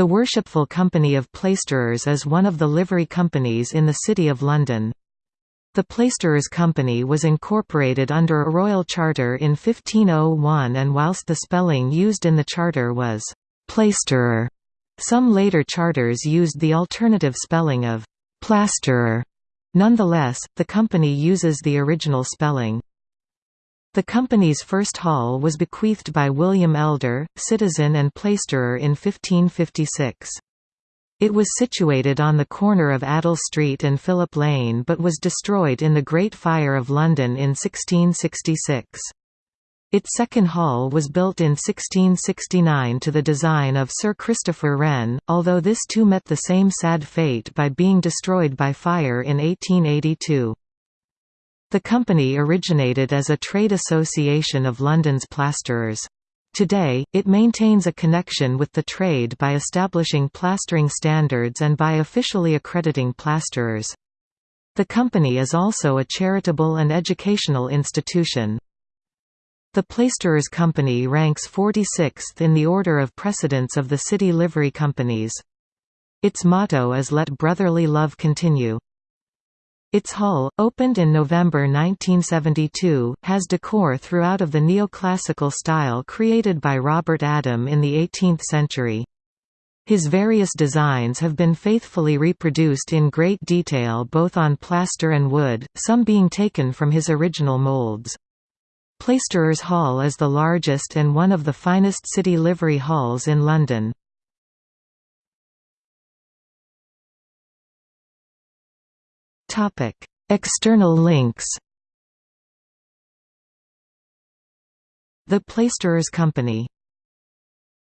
The Worshipful Company of Plaisterers is one of the livery companies in the City of London. The Plaisterers Company was incorporated under a royal charter in 1501 and whilst the spelling used in the charter was «plaisterer», some later charters used the alternative spelling of «plasterer». Nonetheless, the company uses the original spelling. The company's first hall was bequeathed by William Elder, citizen and plaisterer in 1556. It was situated on the corner of Addle Street and Philip Lane but was destroyed in the Great Fire of London in 1666. Its second hall was built in 1669 to the design of Sir Christopher Wren, although this too met the same sad fate by being destroyed by fire in 1882. The company originated as a trade association of London's plasterers. Today, it maintains a connection with the trade by establishing plastering standards and by officially accrediting plasterers. The company is also a charitable and educational institution. The Plaisterers Company ranks 46th in the order of precedence of the city livery companies. Its motto is Let Brotherly Love Continue. Its hull, opened in November 1972, has decor throughout of the neoclassical style created by Robert Adam in the 18th century. His various designs have been faithfully reproduced in great detail both on plaster and wood, some being taken from his original molds. Plaisterers Hall is the largest and one of the finest city livery halls in London. Topic: External links. The Plaisterers Company